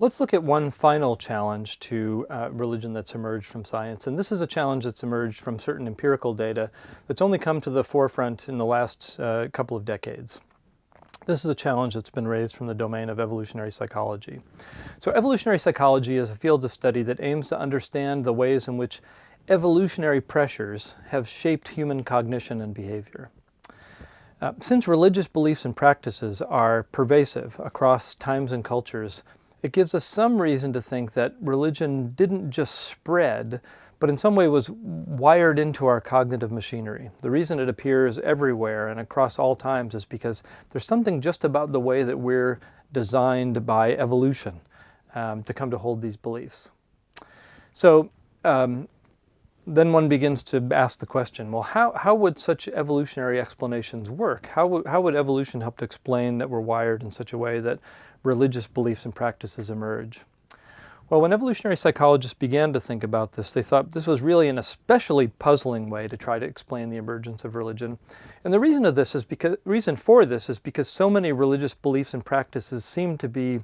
Let's look at one final challenge to uh, religion that's emerged from science. And this is a challenge that's emerged from certain empirical data that's only come to the forefront in the last uh, couple of decades. This is a challenge that's been raised from the domain of evolutionary psychology. So evolutionary psychology is a field of study that aims to understand the ways in which evolutionary pressures have shaped human cognition and behavior. Uh, since religious beliefs and practices are pervasive across times and cultures, it gives us some reason to think that religion didn't just spread, but in some way was wired into our cognitive machinery. The reason it appears everywhere and across all times is because there's something just about the way that we're designed by evolution um, to come to hold these beliefs. So um, then one begins to ask the question, well, how, how would such evolutionary explanations work? How would, how would evolution help to explain that we're wired in such a way that religious beliefs and practices emerge. Well, when evolutionary psychologists began to think about this, they thought this was really an especially puzzling way to try to explain the emergence of religion. And the reason of this is because reason for this is because so many religious beliefs and practices seem to be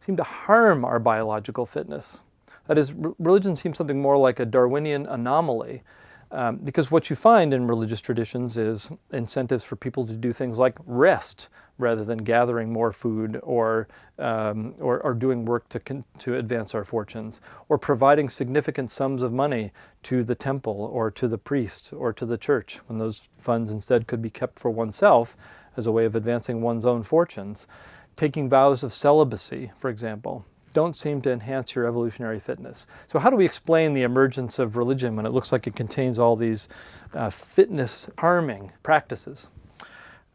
seem to harm our biological fitness. That is, religion seems something more like a Darwinian anomaly um, because what you find in religious traditions is incentives for people to do things like rest rather than gathering more food or, um, or, or, doing work to, to advance our fortunes, or providing significant sums of money to the temple or to the priest or to the church, when those funds instead could be kept for oneself as a way of advancing one's own fortunes. Taking vows of celibacy, for example, don't seem to enhance your evolutionary fitness. So how do we explain the emergence of religion when it looks like it contains all these uh, fitness harming practices?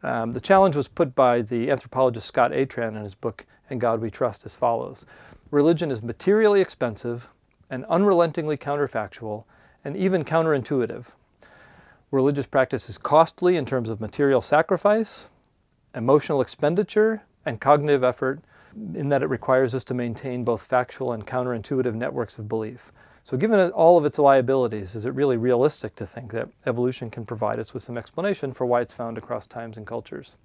Um, the challenge was put by the anthropologist Scott Atran in his book, In God We Trust, as follows. Religion is materially expensive and unrelentingly counterfactual and even counterintuitive. Religious practice is costly in terms of material sacrifice, emotional expenditure, and cognitive effort in that it requires us to maintain both factual and counterintuitive networks of belief. So given all of its liabilities, is it really realistic to think that evolution can provide us with some explanation for why it's found across times and cultures?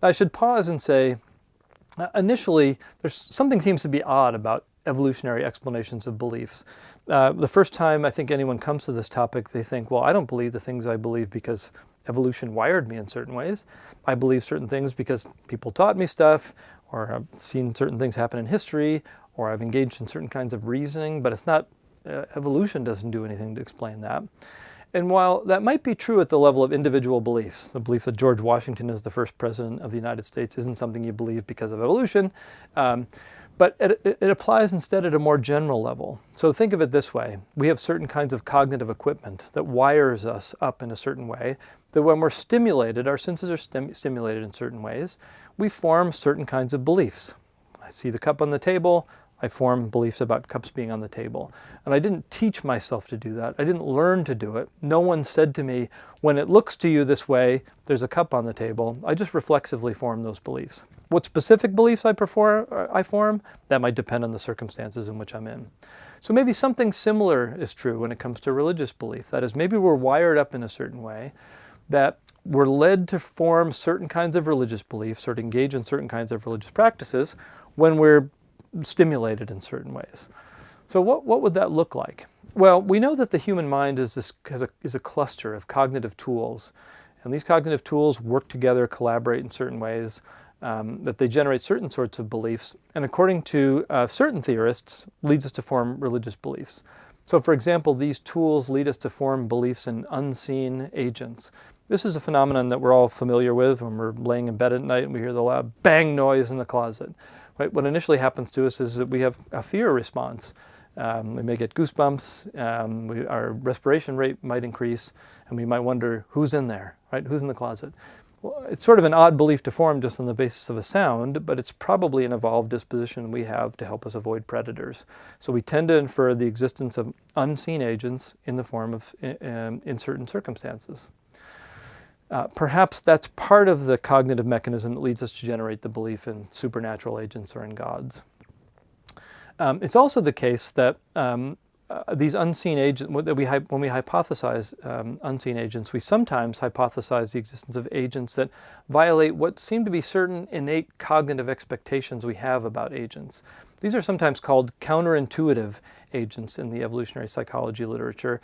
Now I should pause and say, uh, initially, there's something seems to be odd about evolutionary explanations of beliefs. Uh, the first time I think anyone comes to this topic, they think, well, I don't believe the things I believe because evolution wired me in certain ways. I believe certain things because people taught me stuff, or I've seen certain things happen in history, or I've engaged in certain kinds of reasoning, but it's not, uh, evolution doesn't do anything to explain that. And while that might be true at the level of individual beliefs, the belief that George Washington is the first president of the United States isn't something you believe because of evolution, um, but it, it, applies instead at a more general level. So think of it this way. We have certain kinds of cognitive equipment that wires us up in a certain way, that when we're stimulated, our senses are stim stimulated in certain ways, we form certain kinds of beliefs. I see the cup on the table, I form beliefs about cups being on the table. And I didn't teach myself to do that. I didn't learn to do it. No one said to me, when it looks to you this way, there's a cup on the table. I just reflexively form those beliefs. What specific beliefs I, perform, I form, that might depend on the circumstances in which I'm in. So maybe something similar is true when it comes to religious belief. That is, maybe we're wired up in a certain way that we're led to form certain kinds of religious beliefs or to engage in certain kinds of religious practices when we're stimulated in certain ways. So what, what would that look like? Well, we know that the human mind is, this, a, is a cluster of cognitive tools. And these cognitive tools work together, collaborate in certain ways, um, that they generate certain sorts of beliefs. And according to uh, certain theorists, leads us to form religious beliefs. So for example, these tools lead us to form beliefs in unseen agents. This is a phenomenon that we're all familiar with when we're laying in bed at night and we hear the loud bang noise in the closet. Right? What initially happens to us is that we have a fear response. Um, we may get goosebumps, um, we, our respiration rate might increase, and we might wonder, who's in there, right? Who's in the closet? Well, it's sort of an odd belief to form just on the basis of a sound, but it's probably an evolved disposition we have to help us avoid predators. So we tend to infer the existence of unseen agents in the form of, in, in certain circumstances. Uh, perhaps that's part of the cognitive mechanism that leads us to generate the belief in supernatural agents or in gods. Um, it's also the case that um, uh, these unseen agents, that we, when we hypothesize um, unseen agents, we sometimes hypothesize the existence of agents that violate what seem to be certain innate cognitive expectations we have about agents. These are sometimes called counterintuitive agents in the evolutionary psychology literature.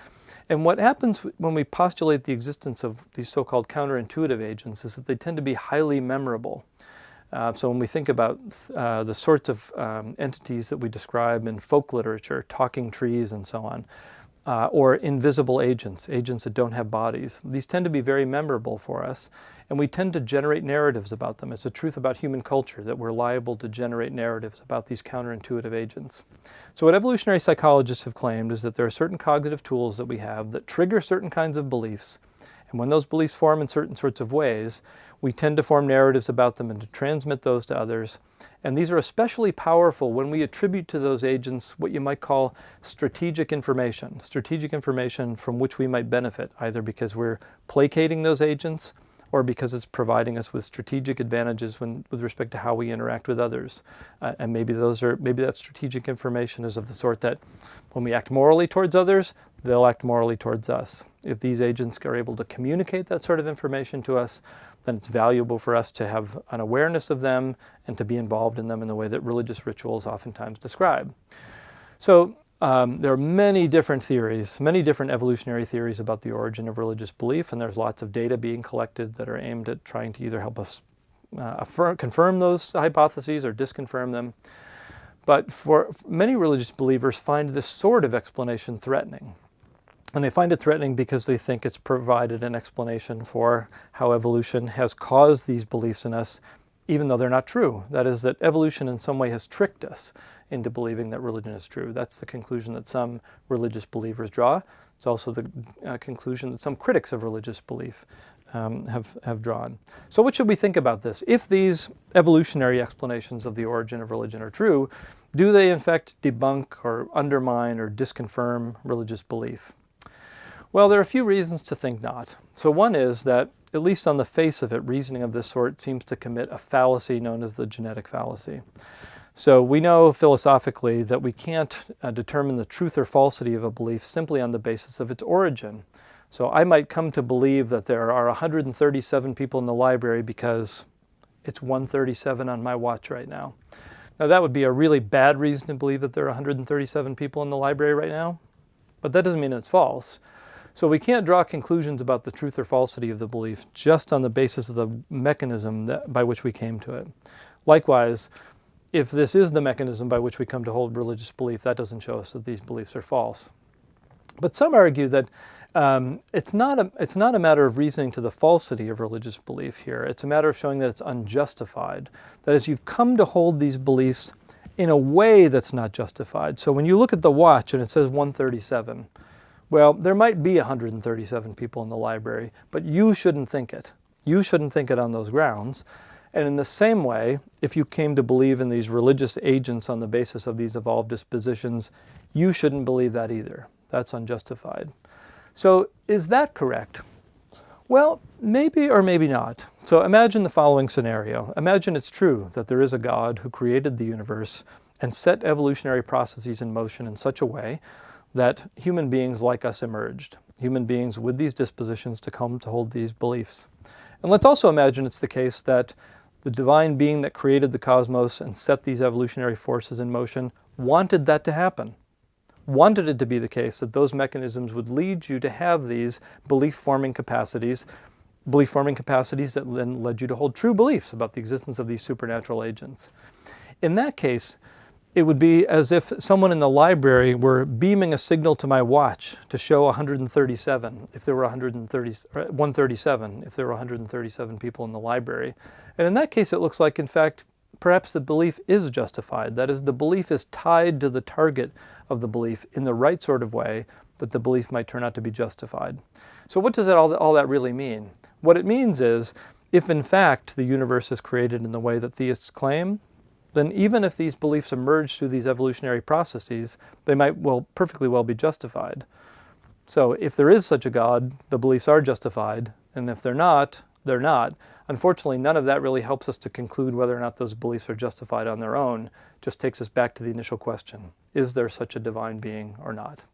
And what happens when we postulate the existence of these so-called counterintuitive agents is that they tend to be highly memorable. Uh, so when we think about uh, the sorts of um, entities that we describe in folk literature, talking trees and so on, uh, or invisible agents, agents that don't have bodies, these tend to be very memorable for us, and we tend to generate narratives about them. It's a truth about human culture that we're liable to generate narratives about these counterintuitive agents. So what evolutionary psychologists have claimed is that there are certain cognitive tools that we have that trigger certain kinds of beliefs, and when those beliefs form in certain sorts of ways, we tend to form narratives about them and to transmit those to others. And these are especially powerful when we attribute to those agents what you might call strategic information, strategic information from which we might benefit, either because we're placating those agents or because it's providing us with strategic advantages when, with respect to how we interact with others. Uh, and maybe those are maybe that strategic information is of the sort that when we act morally towards others, they'll act morally towards us. If these agents are able to communicate that sort of information to us, then it's valuable for us to have an awareness of them and to be involved in them in the way that religious rituals oftentimes describe. So um, there are many different theories, many different evolutionary theories about the origin of religious belief, and there's lots of data being collected that are aimed at trying to either help us uh, affirm, confirm those hypotheses or disconfirm them. But for many religious believers find this sort of explanation threatening. And they find it threatening because they think it's provided an explanation for how evolution has caused these beliefs in us, even though they're not true. That is, that evolution in some way has tricked us into believing that religion is true. That's the conclusion that some religious believers draw. It's also the uh, conclusion that some critics of religious belief um, have, have drawn. So what should we think about this? If these evolutionary explanations of the origin of religion are true, do they in fact debunk or undermine or disconfirm religious belief? Well, there are a few reasons to think not. So one is that, at least on the face of it, reasoning of this sort seems to commit a fallacy known as the genetic fallacy. So we know philosophically that we can't uh, determine the truth or falsity of a belief simply on the basis of its origin. So I might come to believe that there are 137 people in the library because it's 137 on my watch right now. Now that would be a really bad reason to believe that there are 137 people in the library right now, but that doesn't mean it's false. So we can't draw conclusions about the truth or falsity of the belief just on the basis of the mechanism that, by which we came to it. Likewise, if this is the mechanism by which we come to hold religious belief, that doesn't show us that these beliefs are false. But some argue that um, it's, not a, it's not a matter of reasoning to the falsity of religious belief here. It's a matter of showing that it's unjustified. That is, you've come to hold these beliefs in a way that's not justified. So when you look at the watch and it says 137, well, there might be 137 people in the library, but you shouldn't think it. You shouldn't think it on those grounds. And in the same way, if you came to believe in these religious agents on the basis of these evolved dispositions, you shouldn't believe that either. That's unjustified. So is that correct? Well, maybe or maybe not. So imagine the following scenario. Imagine it's true that there is a God who created the universe and set evolutionary processes in motion in such a way that human beings like us emerged. Human beings with these dispositions to come to hold these beliefs. And let's also imagine it's the case that the divine being that created the cosmos and set these evolutionary forces in motion wanted that to happen. Wanted it to be the case that those mechanisms would lead you to have these belief-forming capacities, belief-forming capacities that then led you to hold true beliefs about the existence of these supernatural agents. In that case, it would be as if someone in the library were beaming a signal to my watch to show 137 if there were 130, uh, 137 if there were 137 people in the library. And in that case, it looks like, in fact, perhaps the belief is justified. That is, the belief is tied to the target of the belief in the right sort of way that the belief might turn out to be justified. So what does that, all, all that really mean? What it means is, if in fact the universe is created in the way that theists claim, then even if these beliefs emerge through these evolutionary processes, they might well perfectly well be justified. So if there is such a God, the beliefs are justified, and if they're not, they're not. Unfortunately, none of that really helps us to conclude whether or not those beliefs are justified on their own. It just takes us back to the initial question, is there such a divine being or not?